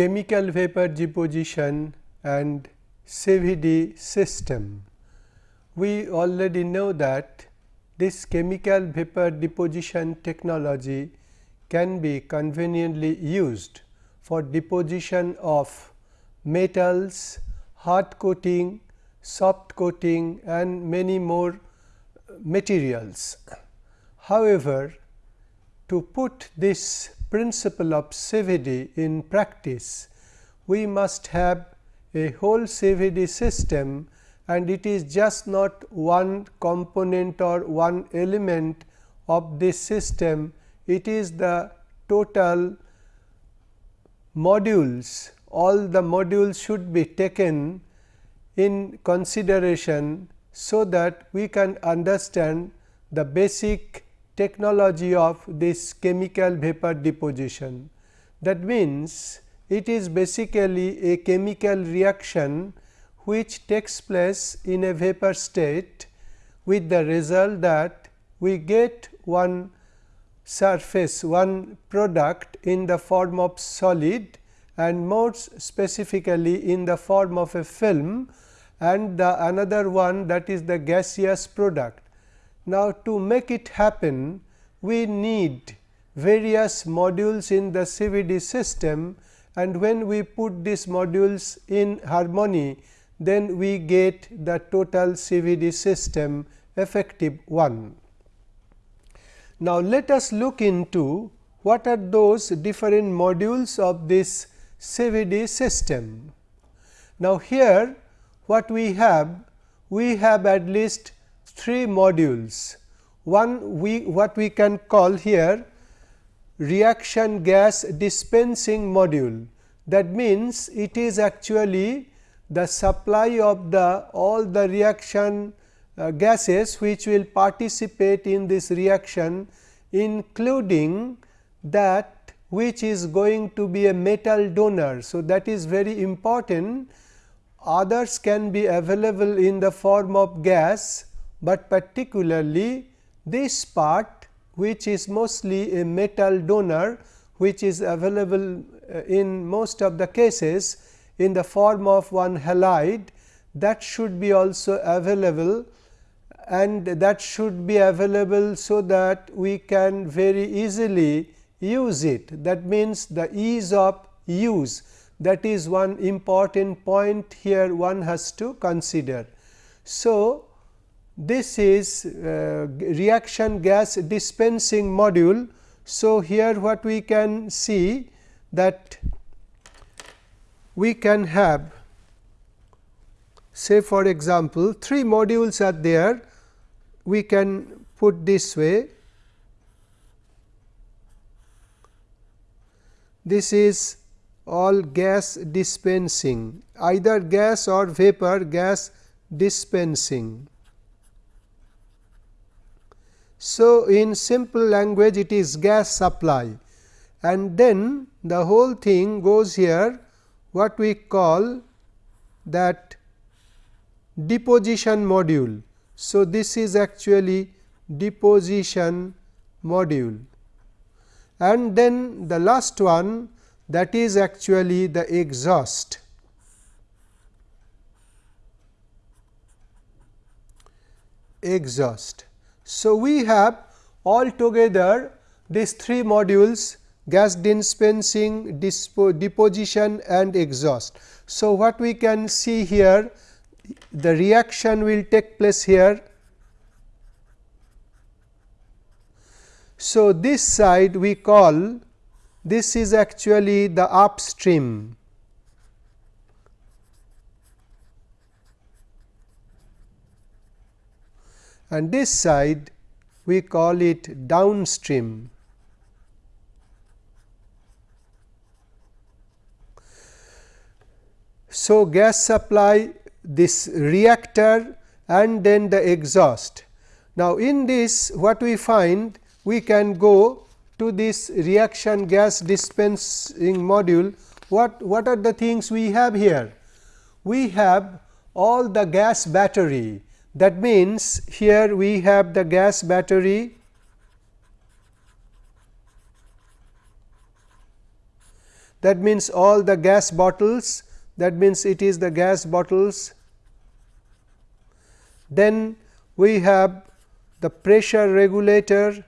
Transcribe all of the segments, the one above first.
chemical vapor deposition and CVD system. We already know that this chemical vapor deposition technology can be conveniently used for deposition of metals, hard coating, soft coating and many more uh, materials. However, to put this principle of CVD in practice, we must have a whole CVD system and it is just not one component or one element of this system, it is the total modules, all the modules should be taken in consideration, so that we can understand the basic technology of this chemical vapor deposition. That means, it is basically a chemical reaction which takes place in a vapor state with the result that we get one surface one product in the form of solid and more specifically in the form of a film and the another one that is the gaseous product. Now, to make it happen we need various modules in the CVD system and when we put these modules in harmony then we get the total CVD system effective one. Now, let us look into what are those different modules of this CVD system. Now, here what we have? We have at least three modules. One we what we can call here reaction gas dispensing module. That means, it is actually the supply of the all the reaction uh, gases which will participate in this reaction including that which is going to be a metal donor. So, that is very important others can be available in the form of gas, but particularly this part which is mostly a metal donor which is available uh, in most of the cases in the form of one halide that should be also available and that should be available so that we can very easily use it. That means, the ease of use that is one important point here one has to consider. So, this is uh, reaction gas dispensing module. So, here what we can see that we can have say for example, three modules are there. We can put this way. This is all gas dispensing either gas or vapor gas dispensing so, in simple language it is gas supply and then the whole thing goes here what we call that deposition module. So, this is actually deposition module and then the last one that is actually the exhaust. exhaust. So, we have all together these three modules gas dispensing, deposition and exhaust. So, what we can see here the reaction will take place here. So, this side we call this is actually the upstream and this side we call it downstream. So, gas supply this reactor and then the exhaust. Now, in this what we find we can go to this reaction gas dispensing module. What, what are the things we have here? We have all the gas battery that means, here we have the gas battery that means all the gas bottles that means it is the gas bottles. Then we have the pressure regulator.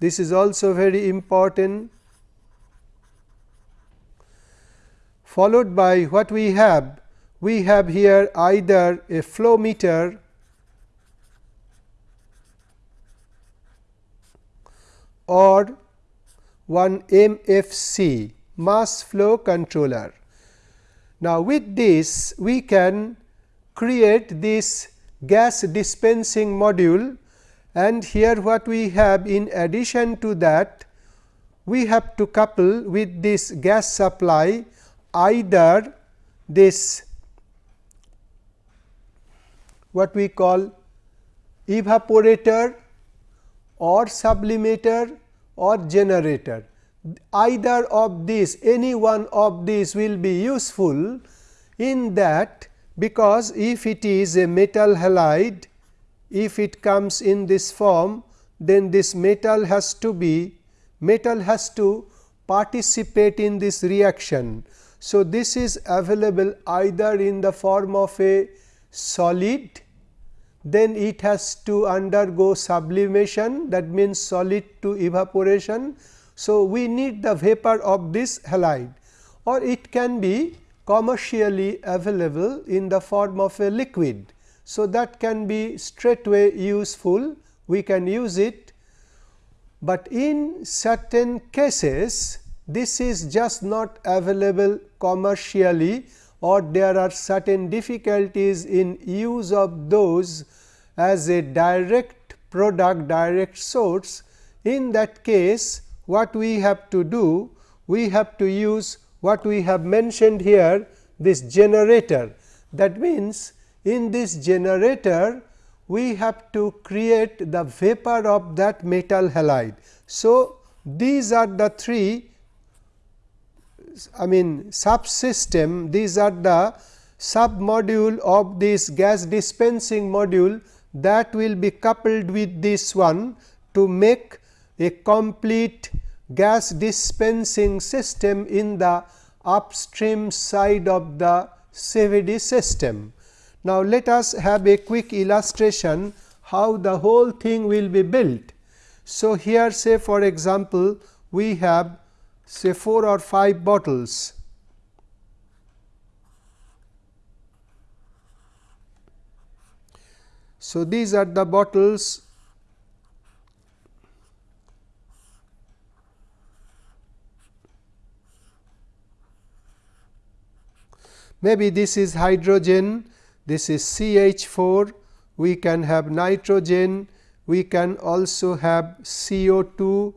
This is also very important. Followed by what we have? We have here either a flow meter or one MFC mass flow controller. Now, with this we can create this gas dispensing module and here what we have in addition to that we have to couple with this gas supply either this what we call evaporator or sublimator or generator. Either of these any one of these will be useful in that because if it is a metal halide if it comes in this form then this metal has to be metal has to participate in this reaction. So, this is available either in the form of a solid then it has to undergo sublimation that means solid to evaporation. So, we need the vapor of this halide or it can be commercially available in the form of a liquid. So, that can be straightway useful we can use it, but in certain cases this is just not available commercially or there are certain difficulties in use of those as a direct product direct source. In that case what we have to do we have to use what we have mentioned here this generator that means in this generator we have to create the vapor of that metal halide. So, these are the three I mean subsystem these are the sub module of this gas dispensing module that will be coupled with this one to make a complete gas dispensing system in the upstream side of the CVD system. Now, let us have a quick illustration how the whole thing will be built. So, here say for example, we have say 4 or 5 bottles. So, these are the bottles maybe this is hydrogen this is CH4, we can have nitrogen, we can also have CO2,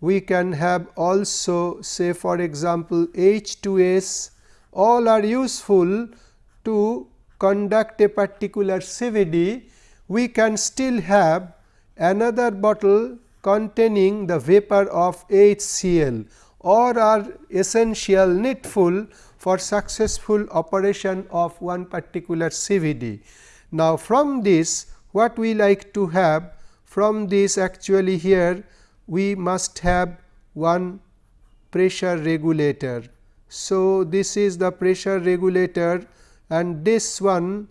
we can have also say for example, H2S all are useful to conduct a particular CVD. We can still have another bottle containing the vapor of HCl or are essential needful for successful operation of one particular CVD. Now, from this what we like to have from this actually here we must have one pressure regulator. So, this is the pressure regulator and this one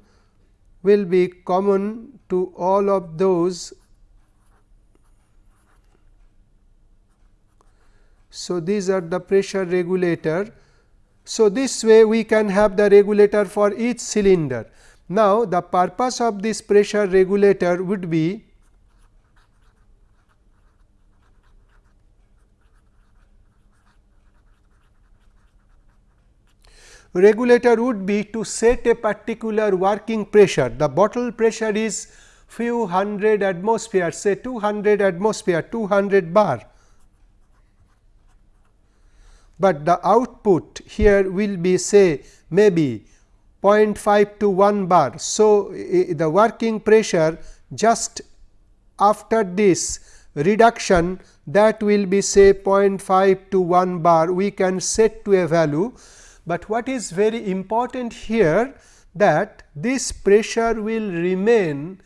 will be common to all of those. So, these are the pressure regulator so, this way we can have the regulator for each cylinder. Now, the purpose of this pressure regulator would be regulator would be to set a particular working pressure. The bottle pressure is few hundred atmosphere say 200 atmosphere 200 bar but the output here will be say maybe 0.5 to 1 bar. So, the working pressure just after this reduction that will be say 0.5 to 1 bar we can set to a value, but what is very important here that this pressure will remain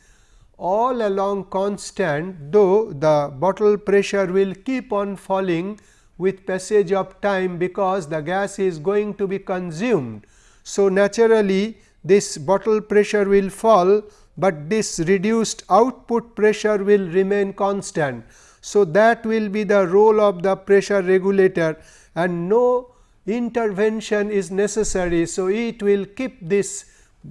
all along constant though the bottle pressure will keep on falling with passage of time because the gas is going to be consumed. So, naturally this bottle pressure will fall, but this reduced output pressure will remain constant. So, that will be the role of the pressure regulator and no intervention is necessary. So, it will keep this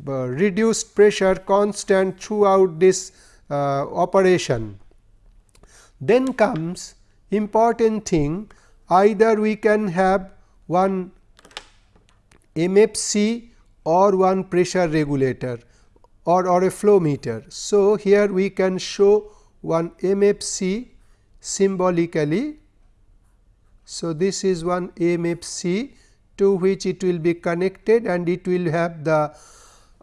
uh, reduced pressure constant throughout this uh, operation. Then comes important thing either we can have one MFC or one pressure regulator or, or a flow meter. So, here we can show one MFC symbolically. So, this is one MFC to which it will be connected and it will have the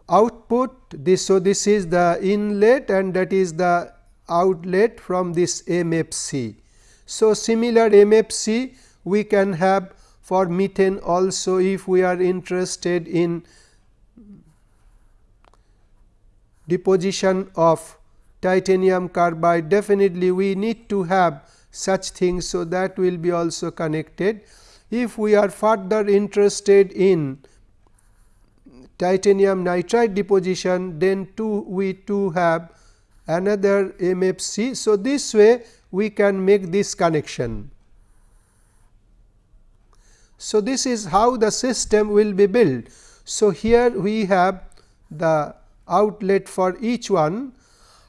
output this. So, this is the inlet and that is the outlet from this MFC. So, similar MFC we can have for methane also if we are interested in deposition of titanium carbide definitely we need to have such things. So, that will be also connected. If we are further interested in titanium nitride deposition then too we too have another MFC. So, this way we can make this connection. So, this is how the system will be built. So, here we have the outlet for each one.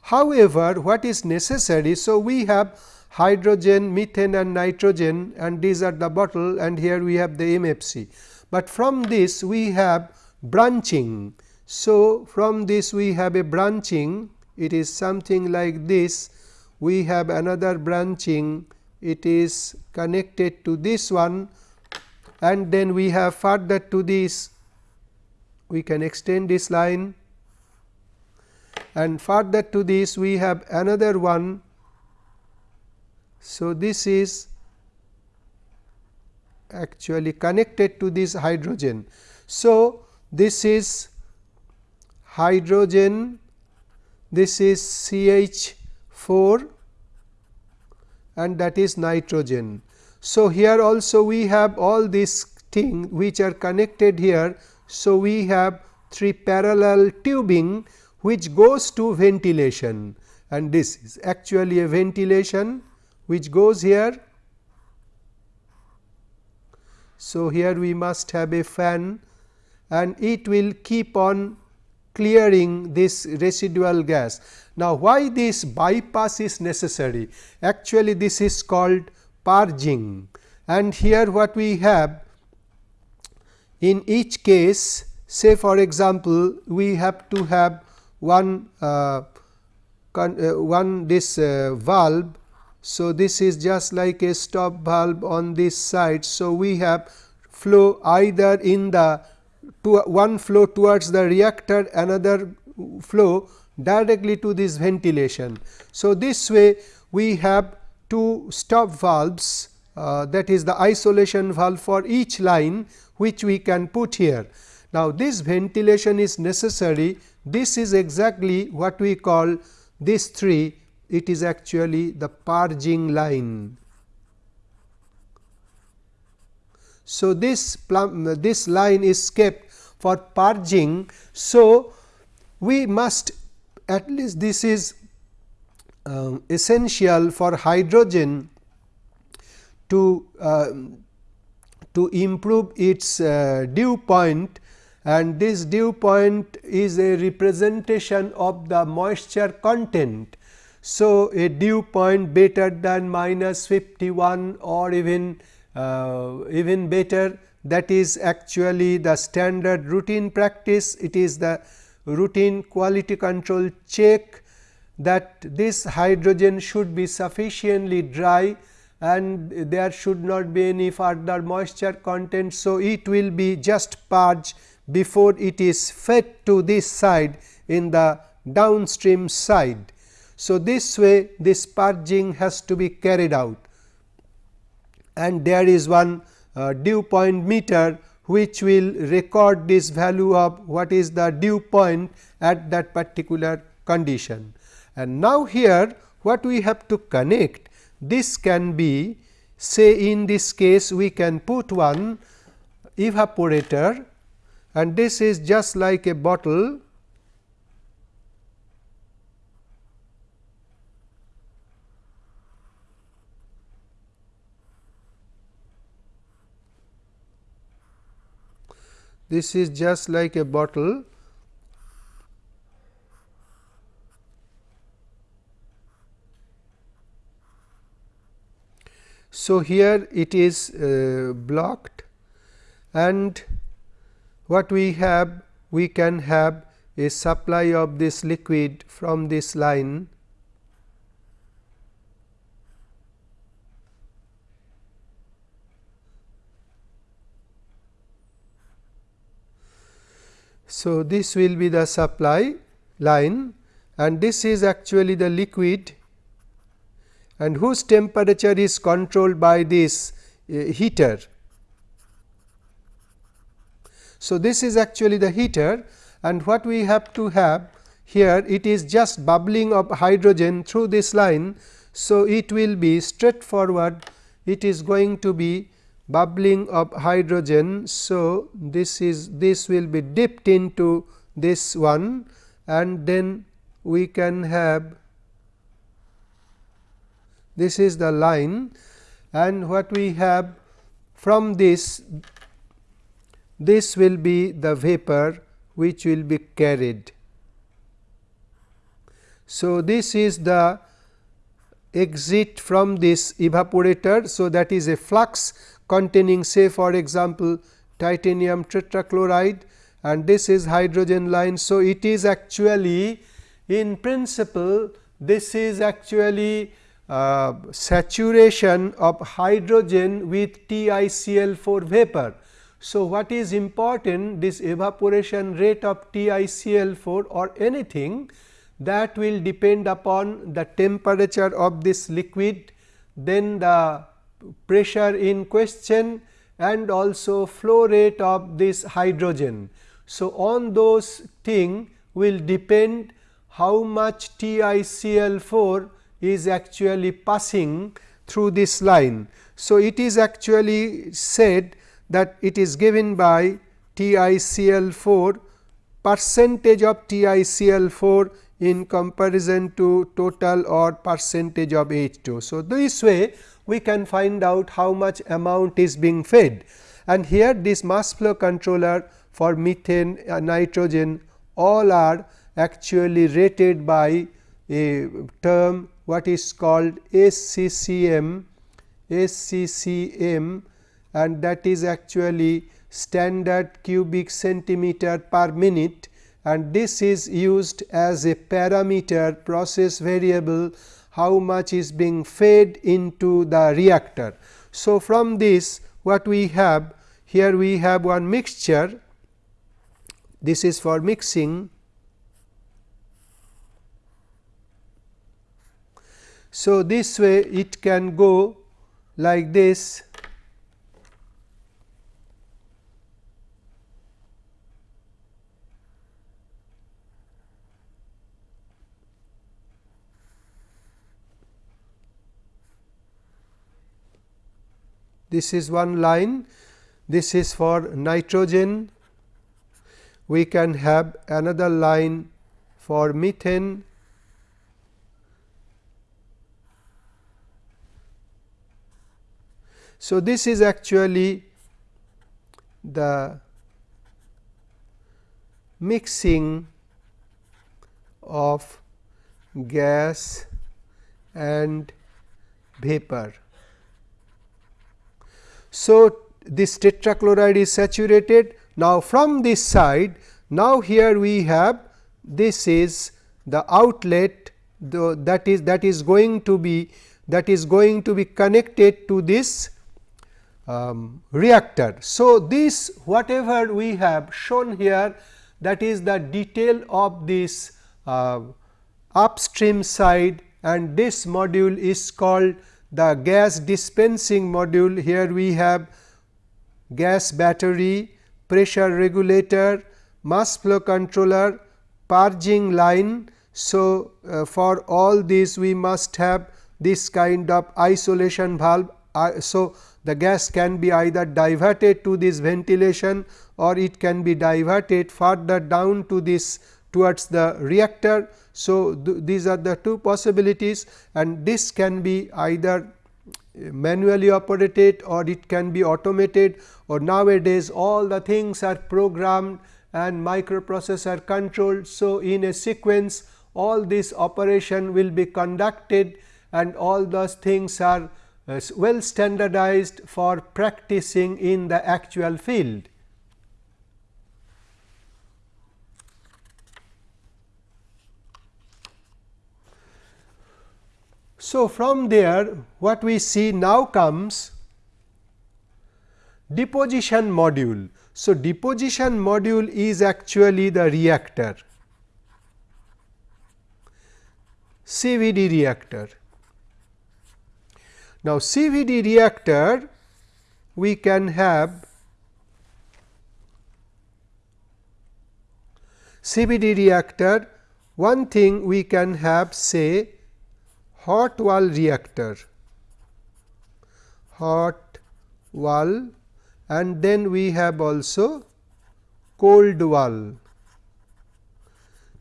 However, what is necessary? So, we have hydrogen, methane and nitrogen and these are the bottle and here we have the MFC. But from this we have branching. So, from this we have a branching it is something like this we have another branching it is connected to this one and then we have further to this we can extend this line and further to this we have another one. So, this is actually connected to this hydrogen. So, this is hydrogen, this is CH 4 and that is nitrogen. So, here also we have all these things which are connected here. So, we have three parallel tubing which goes to ventilation and this is actually a ventilation which goes here. So, here we must have a fan and it will keep on clearing this residual gas. Now, why this bypass is necessary? Actually, this is called purging and here what we have in each case say for example, we have to have one uh, uh, one this uh, valve. So, this is just like a stop valve on this side. So, we have flow either in the one flow towards the reactor another flow directly to this ventilation. So, this way we have two stop valves uh, that is the isolation valve for each line which we can put here. Now, this ventilation is necessary this is exactly what we call this 3 it is actually the purging line. So, this this line is kept for purging. So, we must at least this is uh, essential for hydrogen to uh, to improve its uh, dew point and this dew point is a representation of the moisture content. So, a dew point better than minus 51 or even uh, even better that is actually the standard routine practice. It is the routine quality control check that this hydrogen should be sufficiently dry and there should not be any further moisture content. So, it will be just purged before it is fed to this side in the downstream side. So, this way this purging has to be carried out and there is one uh, dew point meter which will record this value of what is the dew point at that particular condition. And now, here what we have to connect this can be say in this case we can put one evaporator and this is just like a bottle this is just like a bottle. So, here it is uh, blocked and what we have we can have a supply of this liquid from this line So, this will be the supply line and this is actually the liquid and whose temperature is controlled by this uh, heater. So, this is actually the heater and what we have to have here it is just bubbling of hydrogen through this line. So, it will be straightforward it is going to be bubbling of hydrogen. So, this is this will be dipped into this one and then we can have this is the line and what we have from this this will be the vapor which will be carried. So, this is the exit from this evaporator. So, that is a flux containing say for example, titanium tetrachloride and this is hydrogen line. So, it is actually in principle this is actually uh, saturation of hydrogen with TiCl4 vapor. So, what is important this evaporation rate of TiCl4 or anything that will depend upon the temperature of this liquid, then the pressure in question and also flow rate of this hydrogen. So, on those thing will depend how much TiCl4 is actually passing through this line. So, it is actually said that it is given by TiCl4 percentage of TiCl4 in comparison to total or percentage of H2. So, this way we can find out how much amount is being fed. And here this mass flow controller for methane, uh, nitrogen all are actually rated by a term what is called SCCM, SCCM and that is actually standard cubic centimeter per minute. And this is used as a parameter process variable how much is being fed into the reactor. So, from this what we have here we have one mixture. This is for mixing. So, this way it can go like this this is one line. This is for nitrogen. We can have another line for methane. So, this is actually the mixing of gas and vapor. So, this tetrachloride is saturated. Now, from this side, now here we have this is the outlet the, that is that is going to be that is going to be connected to this um, reactor. So, this whatever we have shown here that is the detail of this uh, upstream side and this module is called the gas dispensing module. Here we have gas battery, pressure regulator, mass flow controller, purging line. So, uh, for all these we must have this kind of isolation valve uh, so the gas can be either diverted to this ventilation or it can be diverted further down to this towards the reactor. So, th these are the two possibilities and this can be either manually operated or it can be automated or nowadays all the things are programmed and microprocessor controlled. So, in a sequence all this operation will be conducted and all those things are uh, well standardized for practicing in the actual field. So, from there what we see now comes deposition module. So, deposition module is actually the reactor CVD reactor. Now, CVD reactor we can have CVD reactor one thing we can have say hot wall reactor hot wall and then we have also cold wall.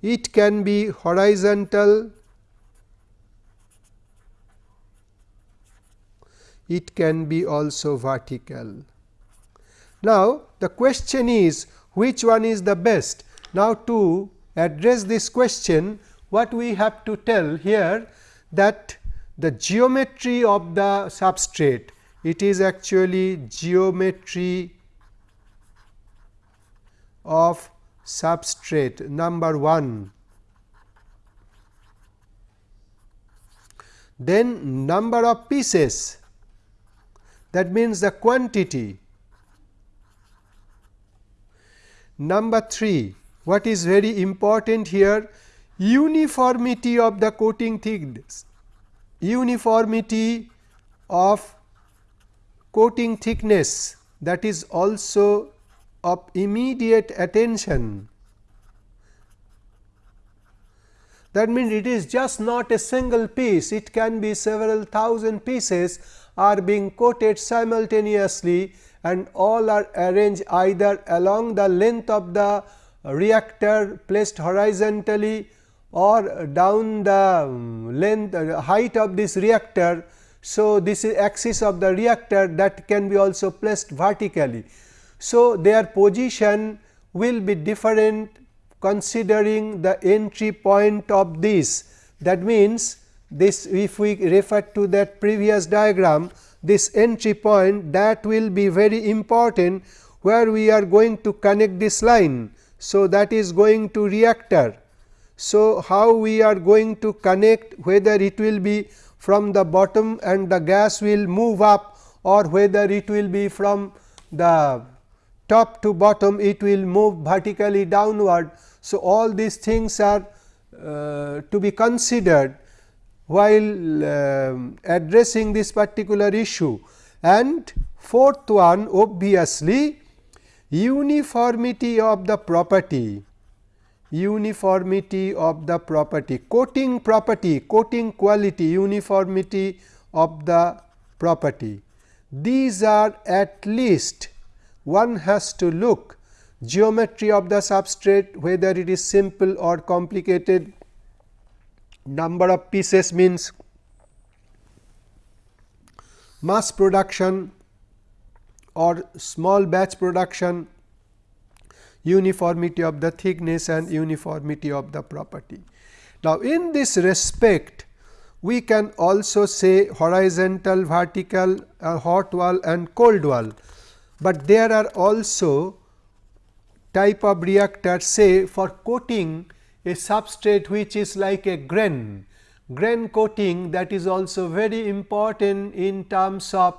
It can be horizontal, it can be also vertical. Now, the question is which one is the best? Now, to address this question what we have to tell here that the geometry of the substrate it is actually geometry of substrate number 1 then number of pieces that means the quantity. Number 3 what is very important here uniformity of the coating thickness, uniformity of coating thickness that is also of immediate attention. That means, it is just not a single piece, it can be several thousand pieces are being coated simultaneously and all are arranged either along the length of the reactor placed horizontally or down the length uh, height of this reactor. So, this is axis of the reactor that can be also placed vertically. So, their position will be different considering the entry point of this. That means, this if we refer to that previous diagram, this entry point that will be very important where we are going to connect this line. So, that is going to reactor so, how we are going to connect whether it will be from the bottom and the gas will move up or whether it will be from the top to bottom it will move vertically downward. So, all these things are uh, to be considered while uh, addressing this particular issue and fourth one obviously uniformity of the property uniformity of the property, coating property, coating quality, uniformity of the property. These are at least one has to look geometry of the substrate whether it is simple or complicated, number of pieces means mass production or small batch production uniformity of the thickness and uniformity of the property. Now, in this respect we can also say horizontal, vertical, uh, hot wall and cold wall, but there are also type of reactor say for coating a substrate which is like a grain. Grain coating that is also very important in terms of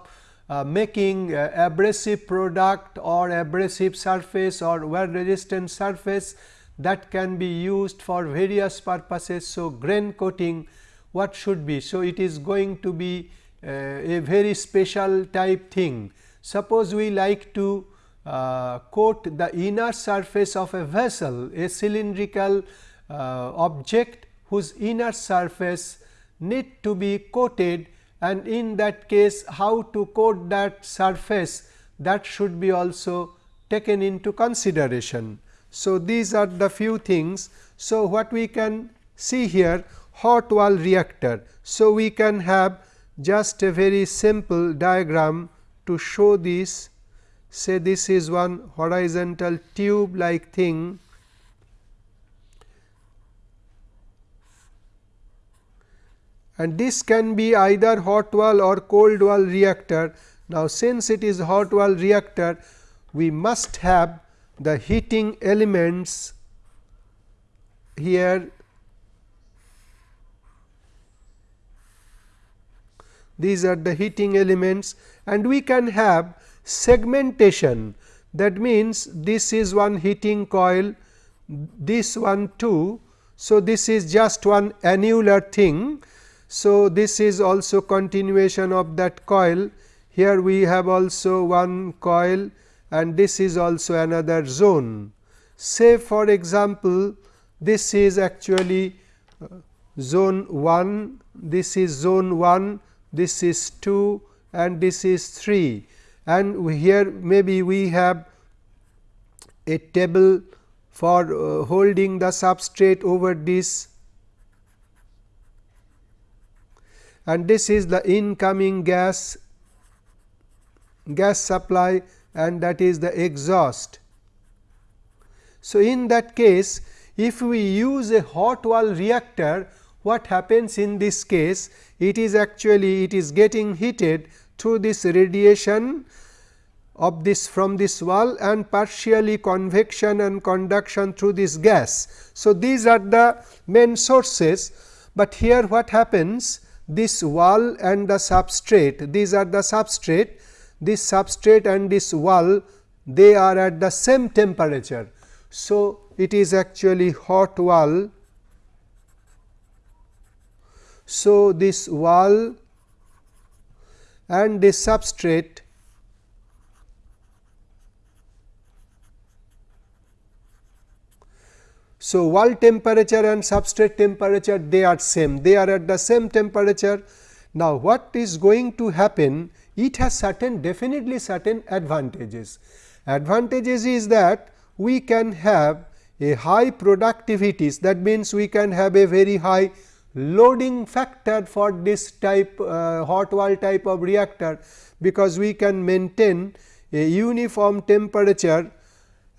uh, making uh, abrasive product or abrasive surface or wear resistant surface that can be used for various purposes. So, grain coating what should be? So, it is going to be uh, a very special type thing. Suppose we like to uh, coat the inner surface of a vessel, a cylindrical uh, object whose inner surface need to be coated and in that case how to coat that surface that should be also taken into consideration. So, these are the few things. So, what we can see here hot wall reactor. So, we can have just a very simple diagram to show this say this is one horizontal tube like thing and this can be either hot wall or cold wall reactor. Now, since it is hot wall reactor we must have the heating elements here these are the heating elements and we can have segmentation that means this is one heating coil this one too. So, this is just one annular thing. So, this is also continuation of that coil here we have also one coil and this is also another zone. Say for example, this is actually uh, zone 1, this is zone 1, this is 2 and this is 3 and here maybe we have a table for uh, holding the substrate over this and this is the incoming gas gas supply and that is the exhaust. So, in that case if we use a hot wall reactor what happens in this case it is actually it is getting heated through this radiation of this from this wall and partially convection and conduction through this gas. So, these are the main sources, but here what happens this wall and the substrate these are the substrate this substrate and this wall they are at the same temperature. So, it is actually hot wall. So, this wall and this substrate So, wall temperature and substrate temperature they are same they are at the same temperature. Now, what is going to happen it has certain definitely certain advantages. Advantages is that we can have a high productivities that means we can have a very high loading factor for this type uh, hot wall type of reactor because we can maintain a uniform temperature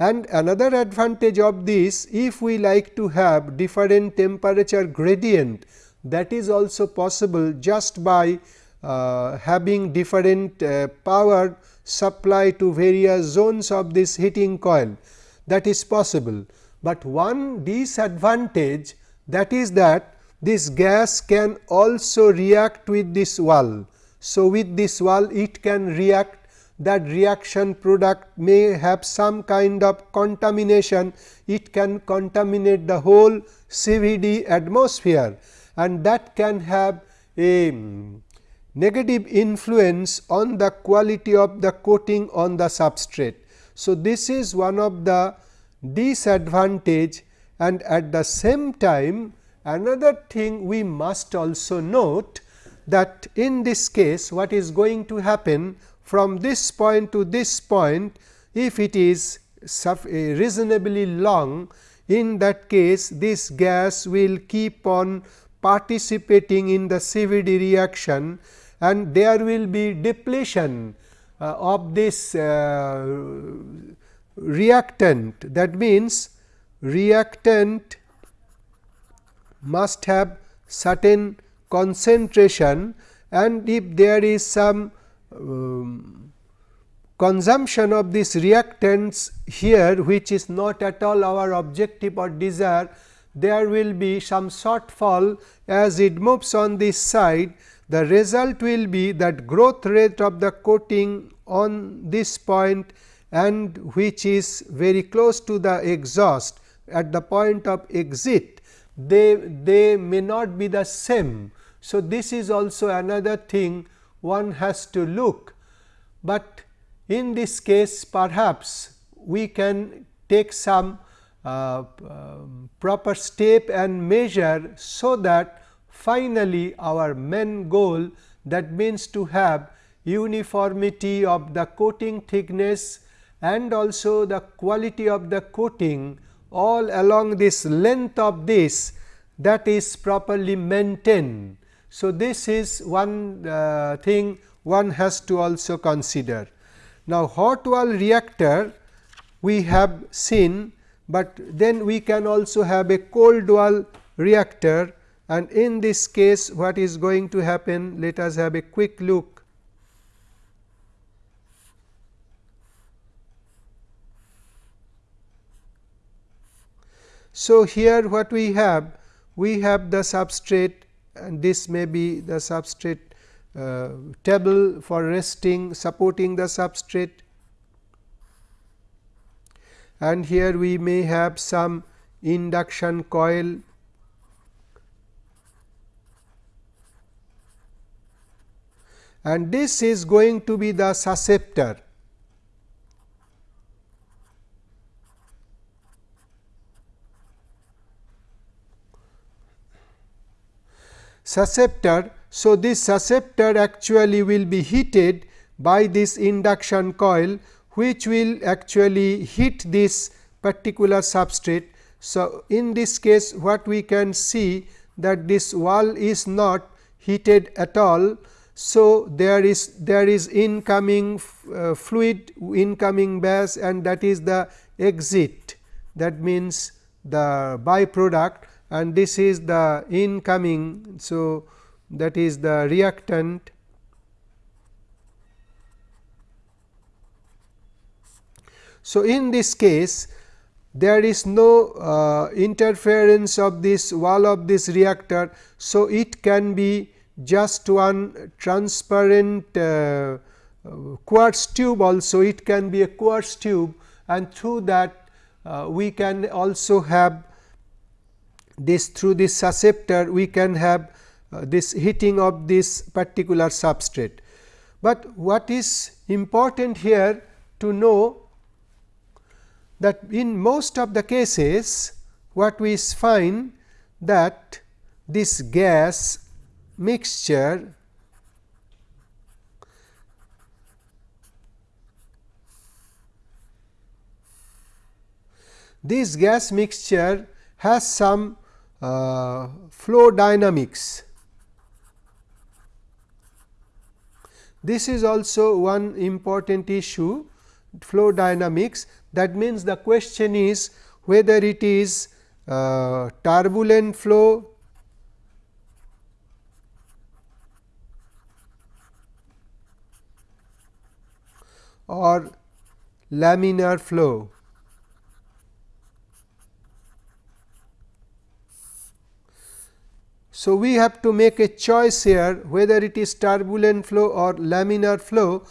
and another advantage of this if we like to have different temperature gradient that is also possible just by uh, having different uh, power supply to various zones of this heating coil that is possible. But one disadvantage that is that this gas can also react with this wall. So, with this wall it can react that reaction product may have some kind of contamination, it can contaminate the whole CVD atmosphere and that can have a mm, negative influence on the quality of the coating on the substrate. So, this is one of the disadvantage and at the same time another thing we must also note that in this case what is going to happen from this point to this point if it is reasonably long in that case this gas will keep on participating in the CVD reaction and there will be depletion uh, of this uh, reactant. That means reactant must have certain concentration and if there is some um, consumption of these reactants here which is not at all our objective or desire there will be some shortfall as it moves on this side the result will be that growth rate of the coating on this point and which is very close to the exhaust at the point of exit they they may not be the same. So, this is also another thing one has to look, but in this case perhaps we can take some uh, uh, proper step and measure so that finally, our main goal that means to have uniformity of the coating thickness and also the quality of the coating all along this length of this that is properly maintained. So, this is one uh, thing one has to also consider. Now, hot wall reactor we have seen, but then we can also have a cold wall reactor and in this case what is going to happen let us have a quick look. So, here what we have we have the substrate and this may be the substrate uh, table for resting supporting the substrate and here we may have some induction coil and this is going to be the susceptor. Susceptor so, this susceptor actually will be heated by this induction coil which will actually heat this particular substrate. So, in this case what we can see that this wall is not heated at all. So, there is there is incoming uh, fluid incoming gas and that is the exit that means the byproduct and this is the incoming. So, that is the reactant So, in this case there is no uh, interference of this wall of this reactor. So, it can be just one transparent uh, quartz tube also it can be a quartz tube and through that uh, we can also have this through this susceptor we can have uh, this heating of this particular substrate. But what is important here to know that in most of the cases what we find that this gas mixture this gas mixture has some uh, flow dynamics This is also one important issue flow dynamics that means the question is whether it is uh, turbulent flow or laminar flow. So, we have to make a choice here whether it is turbulent flow or laminar flow.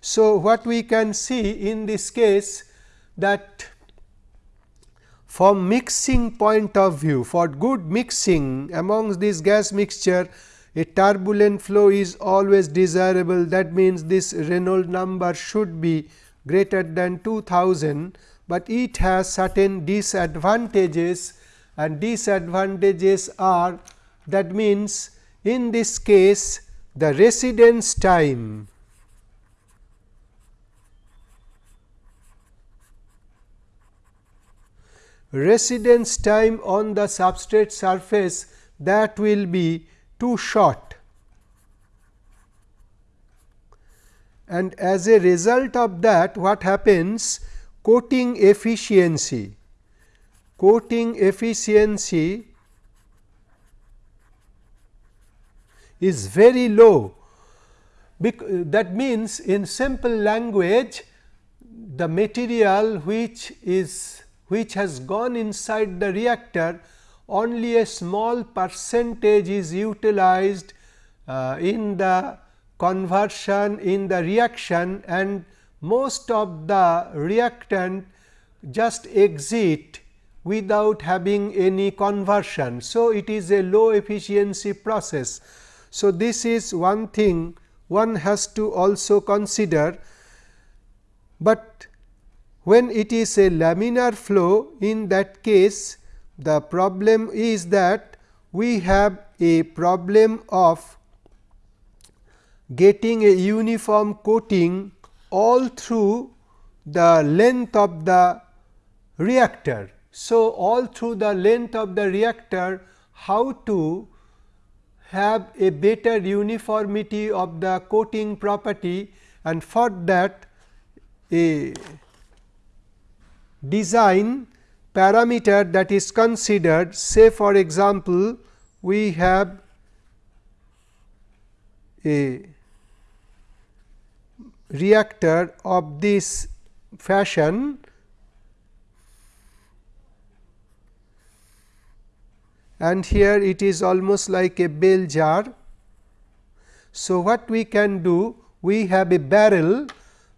So, what we can see in this case that from mixing point of view for good mixing amongst this gas mixture a turbulent flow is always desirable that means this Reynolds number should be greater than 2000, but it has certain disadvantages and disadvantages are that means, in this case the residence time. Residence time on the substrate surface that will be too short. And as a result of that what happens? Coating efficiency, coating efficiency is very low. that means, in simple language the material which is which has gone inside the reactor only a small percentage is utilized uh, in the conversion in the reaction and most of the reactant just exit without having any conversion. So, it is a low efficiency process. So, this is one thing one has to also consider, but when it is a laminar flow in that case the problem is that we have a problem of getting a uniform coating all through the length of the reactor. So, all through the length of the reactor how to have a better uniformity of the coating property and for that a design parameter that is considered say for example, we have a reactor of this fashion and here it is almost like a bell jar. So, what we can do? We have a barrel,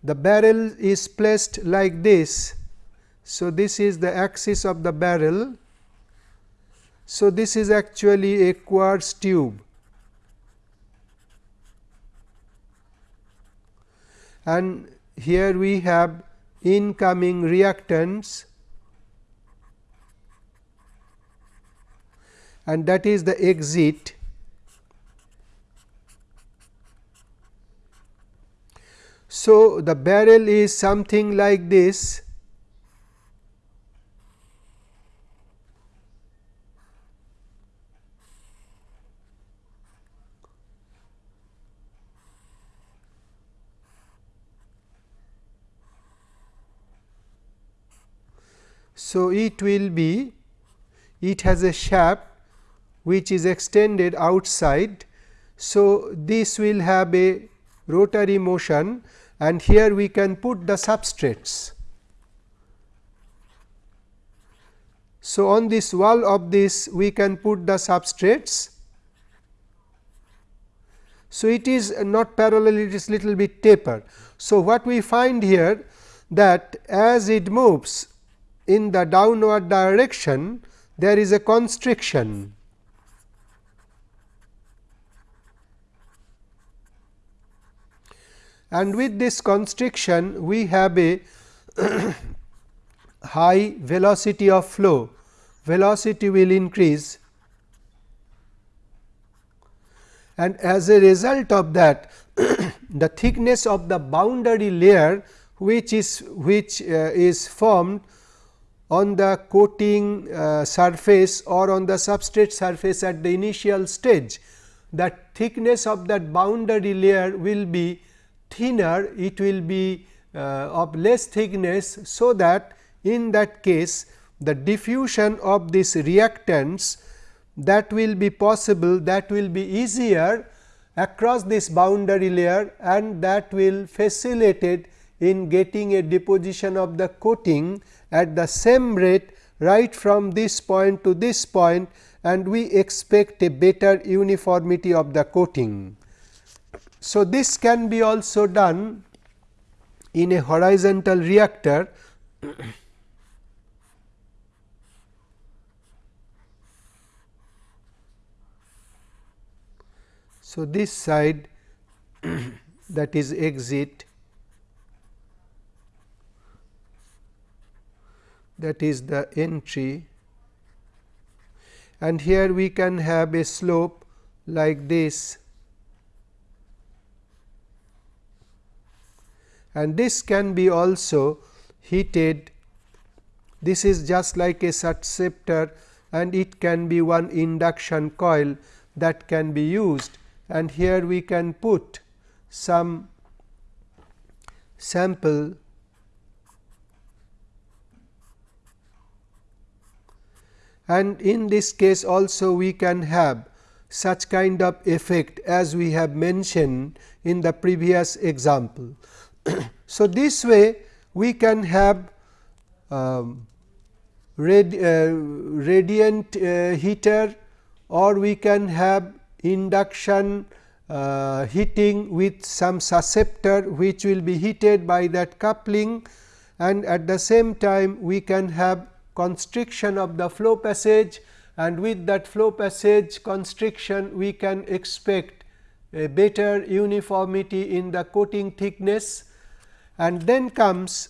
the barrel is placed like this. So, this is the axis of the barrel. So, this is actually a quartz tube and here we have incoming reactants and that is the exit So, the barrel is something like this So, it will be it has a shaft which is extended outside. So, this will have a rotary motion and here we can put the substrates. So, on this wall of this we can put the substrates. So, it is not parallel it is little bit taper. So, what we find here that as it moves in the downward direction there is a constriction. And with this constriction we have a high velocity of flow, velocity will increase. And as a result of that the thickness of the boundary layer which is which uh, is formed on the coating uh, surface or on the substrate surface at the initial stage that thickness of that boundary layer will be thinner it will be uh, of less thickness. So, that in that case the diffusion of these reactants that will be possible that will be easier across this boundary layer and that will facilitate in getting a deposition of the coating at the same rate right from this point to this point and we expect a better uniformity of the coating. So, this can be also done in a horizontal reactor. So, this side that is exit that is the entry. And here we can have a slope like this and this can be also heated this is just like a susceptor and it can be one induction coil that can be used and here we can put some sample and in this case also we can have such kind of effect as we have mentioned in the previous example. so, this way we can have um, rad, uh, radiant uh, heater or we can have induction uh, heating with some susceptor which will be heated by that coupling. And at the same time we can have constriction of the flow passage. And with that flow passage constriction we can expect a better uniformity in the coating thickness and then comes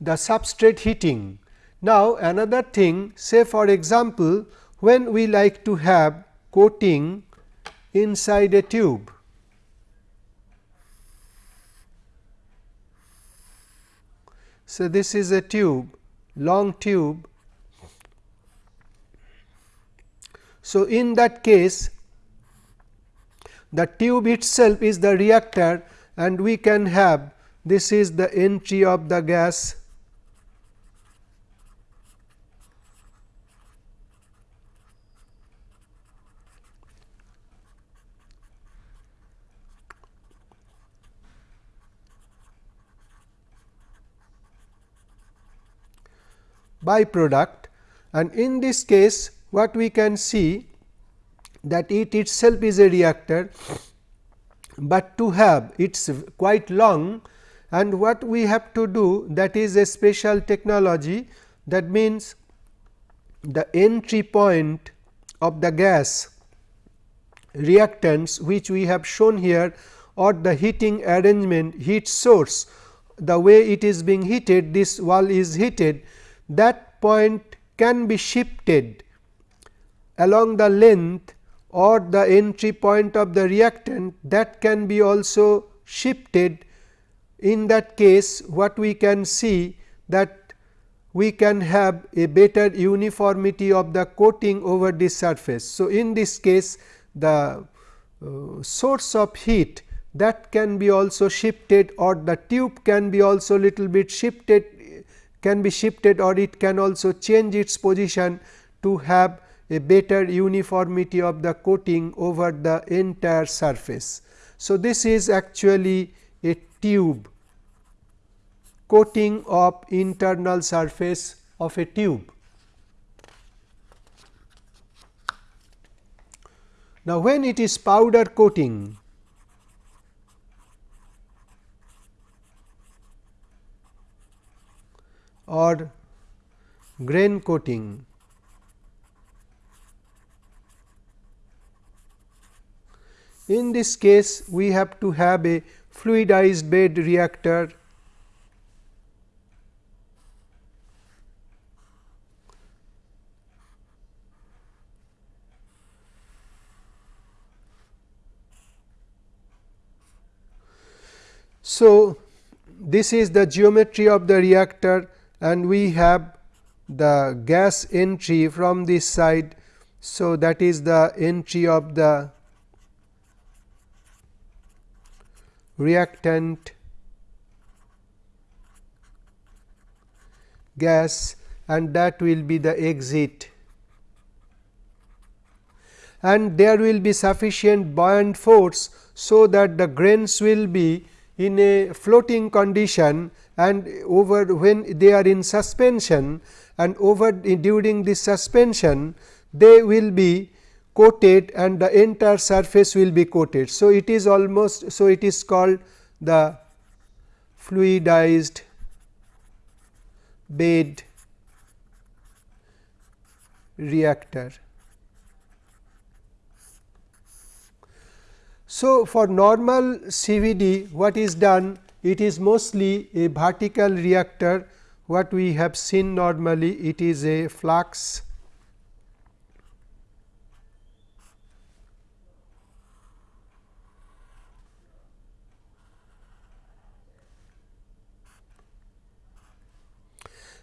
the substrate heating. Now, another thing say for example, when we like to have coating inside a tube. So, this is a tube long tube. So, in that case the tube itself is the reactor and we can have this is the entry of the gas. Byproduct. And in this case what we can see that it itself is a reactor, but to have it is quite long. And what we have to do that is a special technology that means the entry point of the gas reactants which we have shown here or the heating arrangement heat source the way it is being heated this wall is heated that point can be shifted along the length or the entry point of the reactant that can be also shifted in that case what we can see that we can have a better uniformity of the coating over this surface. So, in this case the uh, source of heat that can be also shifted or the tube can be also little bit shifted can be shifted or it can also change its position to have a better uniformity of the coating over the entire surface. So, this is actually a tube coating of internal surface of a tube. Now, when it is powder coating or grain coating. In this case, we have to have a fluidized bed reactor So, this is the geometry of the reactor and we have the gas entry from this side. So, that is the entry of the reactant gas and that will be the exit and there will be sufficient buoyant force. So, that the grains will be in a floating condition and over when they are in suspension and over during the suspension they will be coated and the entire surface will be coated. So, it is almost so it is called the fluidized bed reactor. So, for normal CVD what is done it is mostly a vertical reactor what we have seen normally it is a flux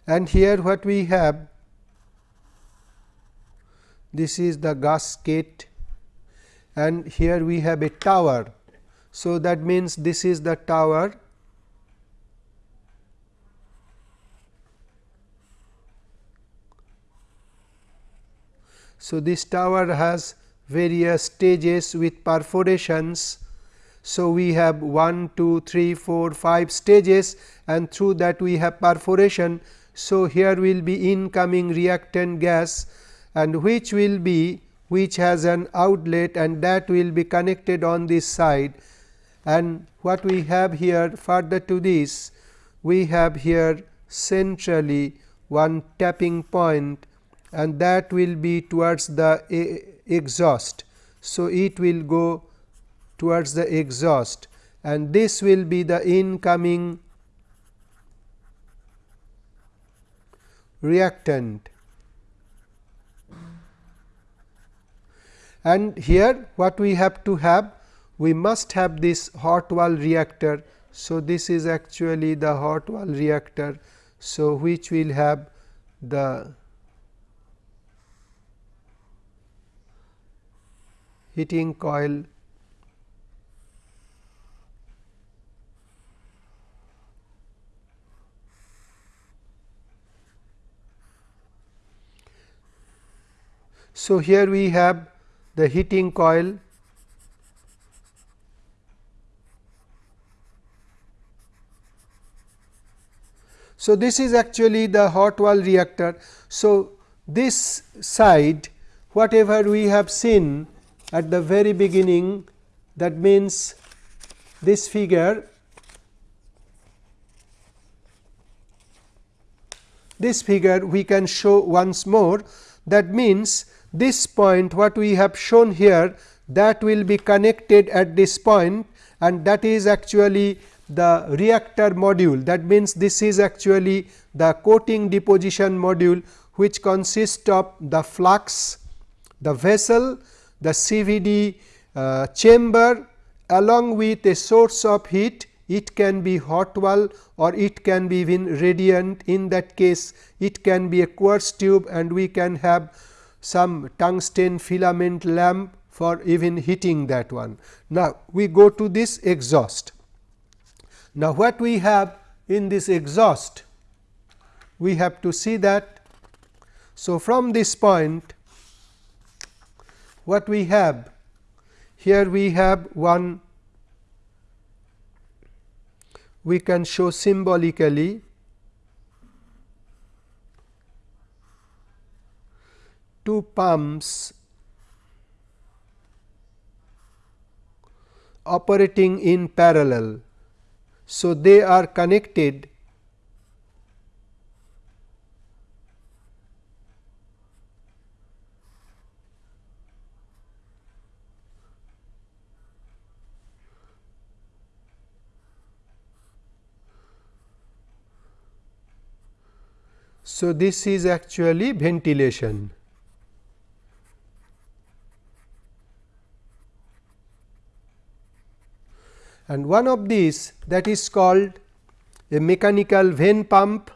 and here what we have this is the gasket and here we have a tower. So, that means this is the tower So, this tower has various stages with perforations. So, we have 1, 2, 3, 4, 5 stages and through that we have perforation. So, here will be incoming reactant gas and which will be which has an outlet and that will be connected on this side and what we have here further to this we have here centrally one tapping point and that will be towards the exhaust. So, it will go towards the exhaust and this will be the incoming reactant and here what we have to have we must have this hot wall reactor. So, this is actually the hot wall reactor. So, which will have the heating coil So, here we have the heating coil So, this is actually the hot wall reactor. So, this side whatever we have seen at the very beginning that means this figure this figure we can show once more that means this point what we have shown here that will be connected at this point and that is actually the reactor module. That means this is actually the coating deposition module which consists of the flux, the vessel, the CVD uh, chamber along with a source of heat. It can be hot wall or it can be even radiant. In that case it can be a quartz tube and we can have some tungsten filament lamp for even heating that one. Now, we go to this exhaust. Now, what we have in this exhaust? We have to see that. So, from this point what we have here we have one we can show symbolically two pumps operating in parallel. So, they are connected So, this is actually ventilation. And one of these that is called a mechanical vane pump.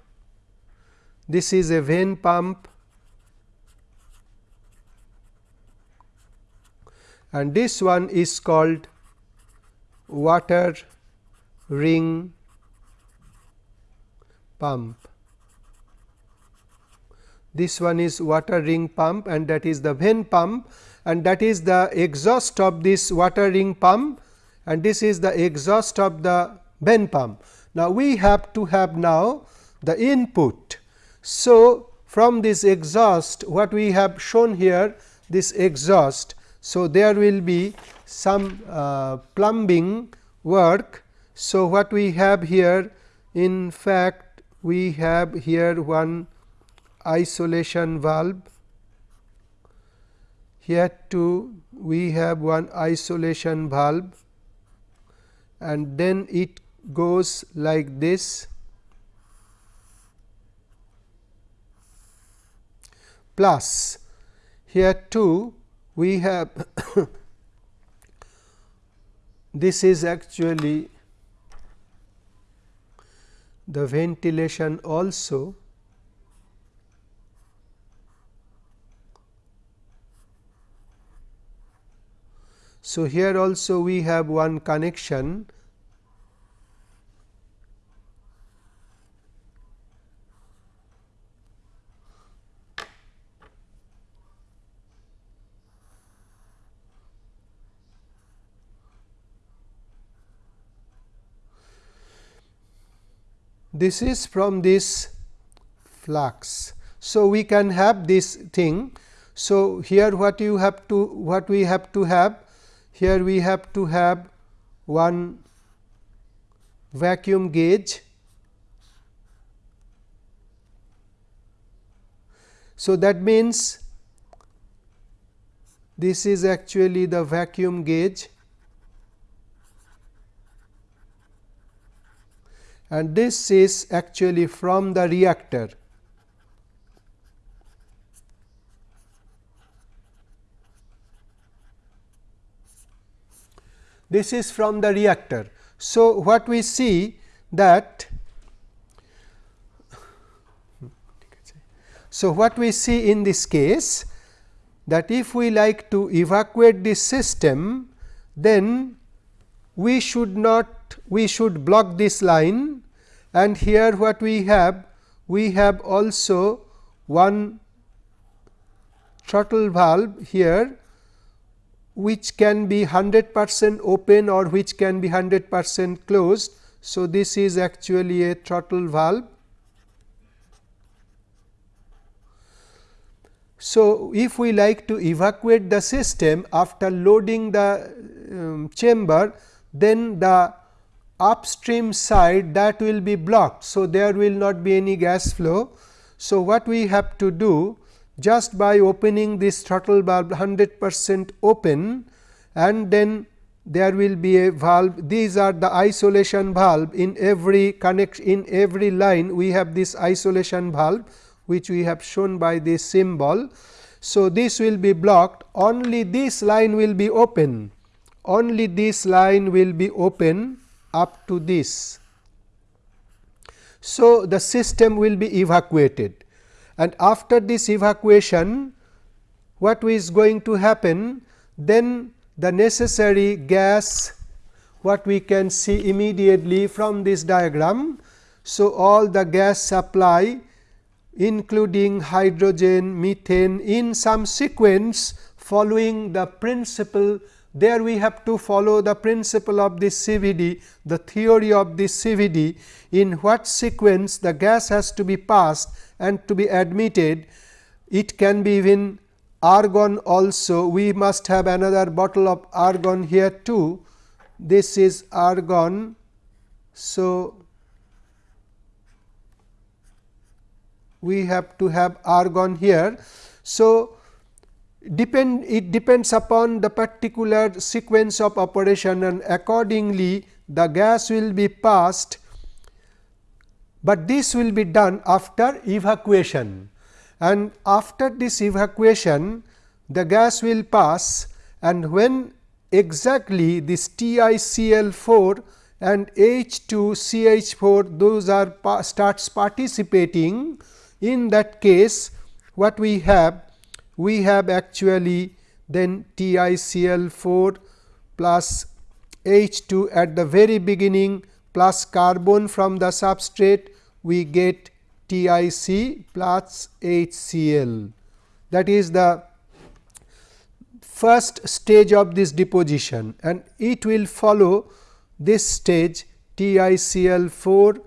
This is a vane pump and this one is called water ring pump. This one is water ring pump and that is the vane pump and that is the exhaust of this water ring pump and this is the exhaust of the vane pump. Now, we have to have now the input. So, from this exhaust what we have shown here this exhaust. So, there will be some uh, plumbing work. So, what we have here in fact, we have here one isolation valve here too we have one isolation valve and then it goes like this. Plus here too we have this is actually the ventilation also. So, here also we have one connection this is from this flux. So, we can have this thing. So, here what you have to what we have to have here we have to have one vacuum gauge. So, that means this is actually the vacuum gauge and this is actually from the reactor. this is from the reactor. So, what we see that so what we see in this case that if we like to evacuate this system then we should not we should block this line and here what we have we have also one throttle valve here which can be 100 percent open or which can be 100 percent closed. So, this is actually a throttle valve. So, if we like to evacuate the system after loading the um, chamber, then the upstream side that will be blocked. So, there will not be any gas flow. So, what we have to do just by opening this throttle valve 100 percent open and then there will be a valve these are the isolation valve in every connect in every line we have this isolation valve which we have shown by this symbol. So, this will be blocked only this line will be open only this line will be open up to this. So, the system will be evacuated and after this evacuation what is going to happen then the necessary gas what we can see immediately from this diagram. So, all the gas supply including hydrogen, methane in some sequence following the principle there we have to follow the principle of this CVD, the theory of this CVD in what sequence the gas has to be passed and to be admitted. It can be even argon also, we must have another bottle of argon here too. This is argon. So, we have to have argon here. So, depend it depends upon the particular sequence of operation and accordingly the gas will be passed, but this will be done after evacuation. And after this evacuation the gas will pass and when exactly this TiCl4 and H2CH4 those are starts participating in that case what we have we have actually then TiCl4 plus H2 at the very beginning plus carbon from the substrate we get TiC plus HCl that is the first stage of this deposition and it will follow this stage TiCl4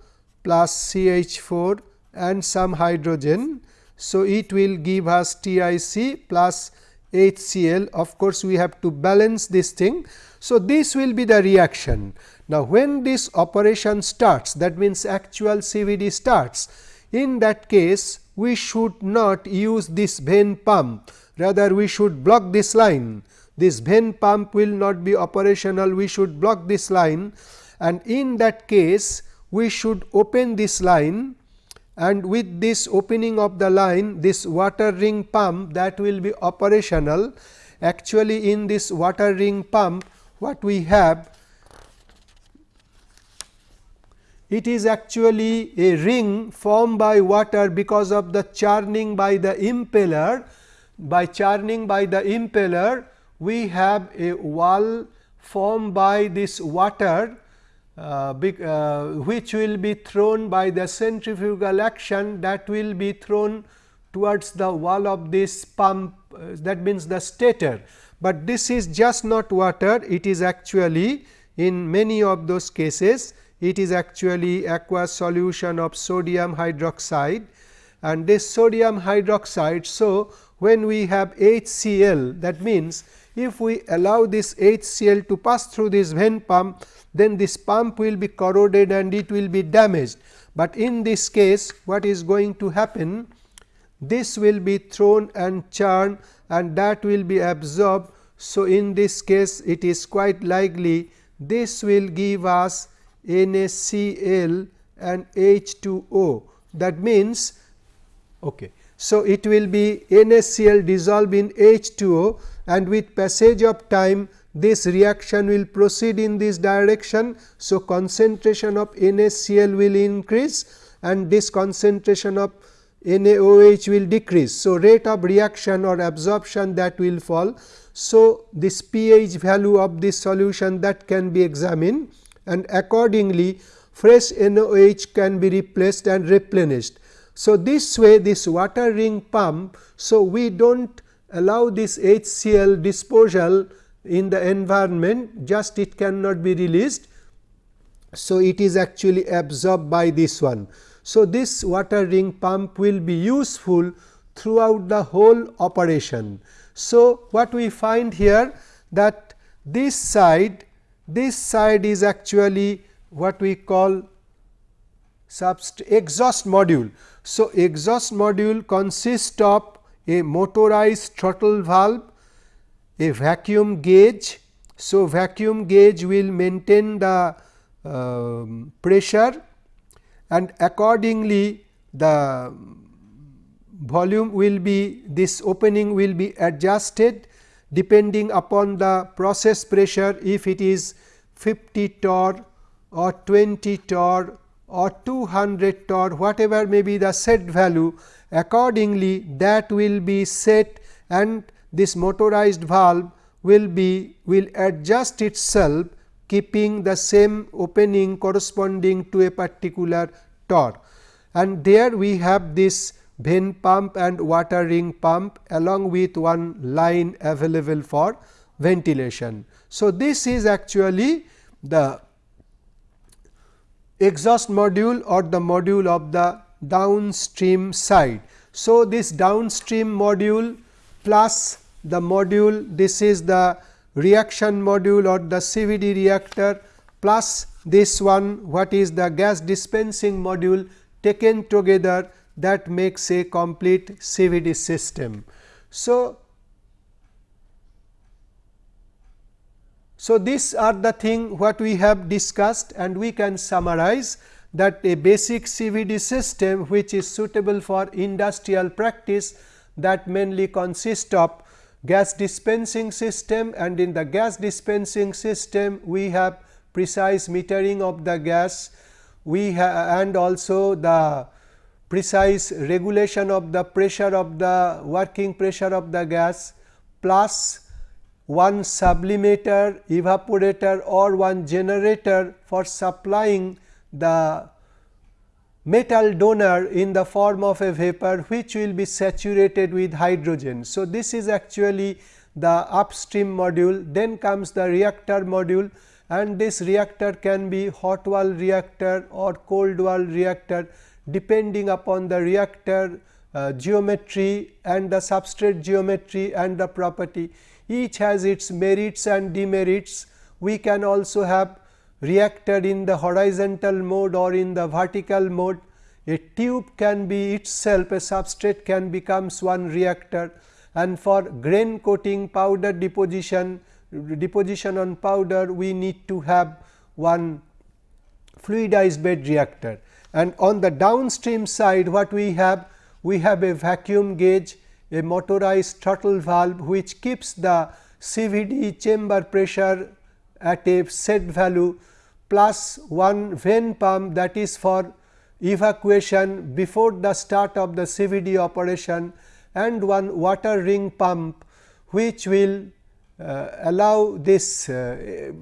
plus CH4 and some hydrogen so, it will give us TiC plus HCl of course, we have to balance this thing. So, this will be the reaction. Now, when this operation starts that means actual CVD starts in that case we should not use this vane pump rather we should block this line. This vane pump will not be operational we should block this line and in that case we should open this line and with this opening of the line this water ring pump that will be operational. Actually in this water ring pump what we have it is actually a ring formed by water because of the churning by the impeller. By churning by the impeller we have a wall formed by this water uh, uh, which will be thrown by the centrifugal action that will be thrown towards the wall of this pump uh, that means the stator. But this is just not water it is actually in many of those cases it is actually aqueous solution of sodium hydroxide and this sodium hydroxide. So, when we have HCl that means, if we allow this HCl to pass through this vane pump then this pump will be corroded and it will be damaged. But in this case what is going to happen? This will be thrown and churned and that will be absorbed. So, in this case it is quite likely this will give us NaCl and H2O that means okay. So, it will be NaCl dissolved in H2O and with passage of time this reaction will proceed in this direction. So, concentration of NaCl will increase and this concentration of NaOH will decrease. So, rate of reaction or absorption that will fall. So, this pH value of this solution that can be examined and accordingly fresh NaOH can be replaced and replenished. So, this way this water ring pump. So, we do not allow this HCl disposal in the environment just it cannot be released. So, it is actually absorbed by this one. So, this water ring pump will be useful throughout the whole operation. So, what we find here that this side this side is actually what we call exhaust module. So, exhaust module consists of a motorized throttle valve, a vacuum gauge. So, vacuum gauge will maintain the uh, pressure and accordingly the volume will be this opening will be adjusted depending upon the process pressure if it is 50 torr or 20 torr or 200 torr whatever may be the set value accordingly that will be set and this motorized valve will be will adjust itself keeping the same opening corresponding to a particular torr. And there we have this vane pump and water ring pump along with one line available for ventilation. So, this is actually the exhaust module or the module of the downstream side. So, this downstream module plus the module this is the reaction module or the CVD reactor plus this one what is the gas dispensing module taken together that makes a complete CVD system. So, so these are the thing what we have discussed and we can summarize that a basic CVD system which is suitable for industrial practice that mainly consists of gas dispensing system and in the gas dispensing system we have precise metering of the gas. We and also the precise regulation of the pressure of the working pressure of the gas plus one sublimator, evaporator or one generator for supplying the metal donor in the form of a vapor which will be saturated with hydrogen. So, this is actually the upstream module then comes the reactor module and this reactor can be hot wall reactor or cold wall reactor depending upon the reactor uh, geometry and the substrate geometry and the property. Each has its merits and demerits. We can also have reactor in the horizontal mode or in the vertical mode. A tube can be itself a substrate can becomes one reactor and for grain coating powder deposition deposition on powder we need to have one fluidized bed reactor and on the downstream side what we have? We have a vacuum gauge, a motorized throttle valve which keeps the CVD chamber pressure at a set value plus one vane pump that is for evacuation before the start of the CVD operation and one water ring pump which will uh, allow this uh,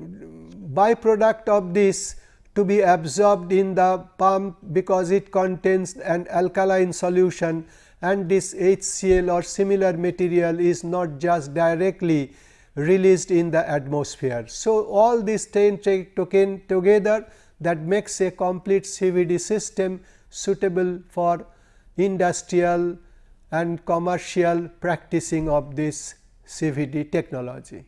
byproduct of this to be absorbed in the pump because it contains an alkaline solution and this HCl or similar material is not just directly released in the atmosphere. So, all these 10 taken together that makes a complete CVD system suitable for industrial and commercial practicing of this CVD technology.